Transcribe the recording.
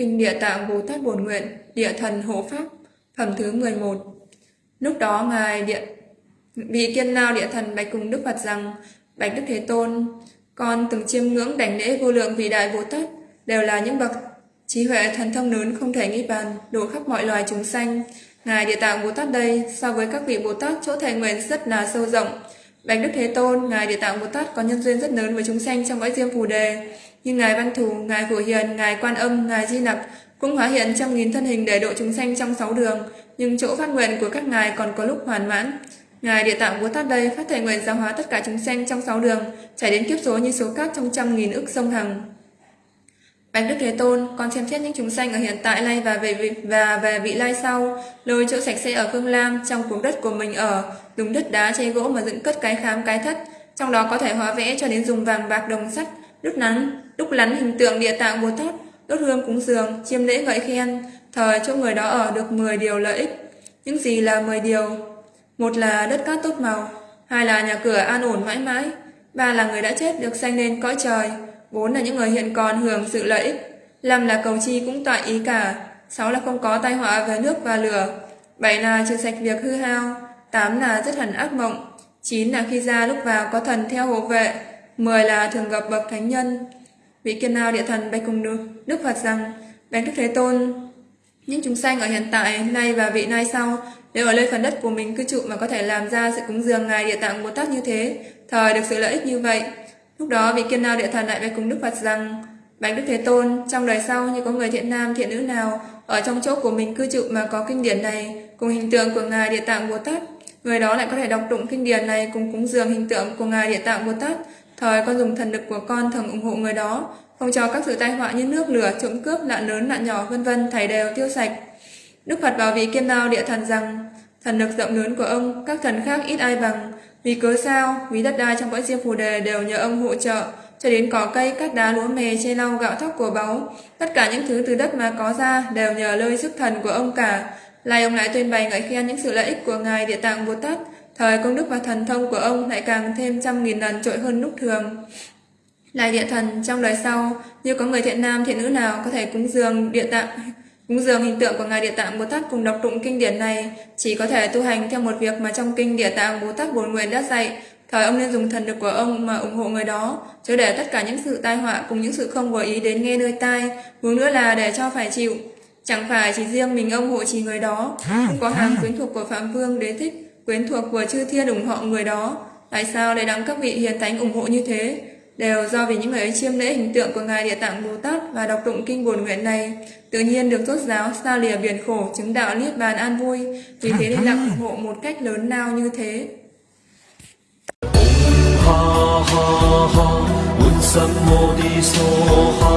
Kinh Địa Tạng Bồ Tát Bổn Nguyện, Địa Thần Hộ Pháp, phẩm thứ 11. Lúc đó Ngài Địa vị kiên lao địa thần bạch cùng Đức Phật rằng, Bạch Đức Thế Tôn, con từng chiêm ngưỡng đảnh lễ vô lượng vị đại Bồ Tát, đều là những bậc trí huệ thần thông lớn không thể nghi bàn, độ khắp mọi loài chúng sanh. Ngài Địa Tạng Bồ Tát đây, so với các vị Bồ Tát chỗ thệ nguyện rất là sâu rộng. Bạch Đức Thế Tôn, Ngài Địa Tạng Bồ Tát có nhân duyên rất lớn với chúng sanh trong cõi diêm phù đề, như Ngài Văn Thù, Ngài Phổ Hiền, Ngài Quan Âm, Ngài Di Nặc cũng hóa hiện trăm nghìn thân hình để độ chúng sanh trong sáu đường, nhưng chỗ phát nguyện của các ngài còn có lúc hoàn mãn. Ngài Địa Tạng Bồ Tát đây phát thể nguyện giáo hóa tất cả chúng sanh trong sáu đường, trải đến kiếp số như số cát trong trăm nghìn ức sông Hằng. Bạch Đức Thế Tôn, con xem xét những chúng sanh ở hiện tại nay và về vị, và về vị lai sau, lôi chỗ sạch sẽ ở Phương Lam trong vùng đất của mình ở, dùng đất đá che gỗ mà dựng cất cái khám cái thất, trong đó có thể hóa vẽ cho đến dùng vàng bạc đồng sắt, đúc nắn, đúc lắn hình tượng Địa Tạng Bồ Tát, đốt hương cúng dường, chiêm lễ ngợi khen, thời chỗ người đó ở được 10 điều lợi ích. Những gì là 10 điều? Một là đất cát tốt màu, hai là nhà cửa an ổn mãi mãi, ba là người đã chết được sanh lên cõi trời, bốn là những người hiện còn hưởng sự lợi ích, năm là cầu chi cũng tọa ý cả, sáu là không có tai họa về nước và lửa, bảy là trừ sạch việc hư hao, tám là rất hẳn ác mộng, chín là khi ra lúc vào có thần theo hộ vệ, mười là thường gặp bậc thánh nhân. Vị kiên nào địa thần bạch cùng Đức, Đức Phật rằng, Bạch Đức Thế Tôn, những chúng sanh ở hiện tại, nay và vị nay sau, đều ở nơi phần đất của mình cư trụ mà có thể làm ra sự cúng dường Ngài Địa Tạng Bồ Tát như thế, thời được sự lợi ích như vậy. Lúc đó vị kiên nào địa thần lại về cùng Đức Phật rằng, Bạch Đức Thế Tôn, trong đời sau như có người thiện nam thiện nữ nào ở trong chỗ của mình cư trụ mà có kinh điển này cùng hình tượng của Ngài Địa Tạng Bồ Tát, người đó lại có thể đọc tụng kinh điển này cùng cúng dường hình tượng của Ngài Địa Tạng Bồ Tát, thời con dùng thần lực của con thường ủng hộ người đó, không cho các sự tai họa như nước lửa, trộm cướp, nạn lớn, nạn nhỏ vân vân thảy đều tiêu sạch. Đức Phật bảo vị kiên nao địa thần rằng, thần lực rộng lớn của ông, các thần khác ít ai bằng. Vì cớ sao? Vì đất đai trong cõi diêm phù đề đều nhờ ông hỗ trợ, cho đến cỏ cây, cát đá, lúa mè, che lau, gạo thóc của báu. Tất cả những thứ từ đất mà có ra đều nhờ lời sức thần của ông cả. Lại ông lại tuyên bày ngợi khen những sự lợi ích của Ngài Địa Tạng Bồ Tát, thời công đức và thần thông của ông lại càng thêm trăm nghìn lần trội hơn lúc thường. Lại địa thần trong đời sau, như có người thiện nam thiện nữ nào có thể cúng dường địa tạng cúng dường hình tượng của ngài địa tạng bồ tát cùng đọc tụng kinh điển này, chỉ có thể tu hành theo một việc mà trong kinh địa tạng bồ tát Bồn nguyện đã dạy. Thời ông nên dùng thần lực của ông mà ủng hộ người đó, chứ để tất cả những sự tai họa cùng những sự không vừa ý đến nghe nơi tai, hướng nữa là để cho phải chịu. Chẳng phải chỉ riêng mình ông hộ trì người đó cũng có hàng quyến thuộc của phạm vương đế thích, quyến thuộc của chư thiên ủng hộ người đó. Tại sao lại đặng các vị hiền thánh ủng hộ như thế? Đều do vì những người ấy chiêm lễ hình tượng của Ngài Địa Tạng Bồ Tát và đọc tụng kinh bổn nguyện này, tự nhiên được rốt giáo xa lìa biển khổ chứng đạo niết bàn an vui, vì thế nên đặng ủng hộ một cách lớn lao như thế. ha ha ha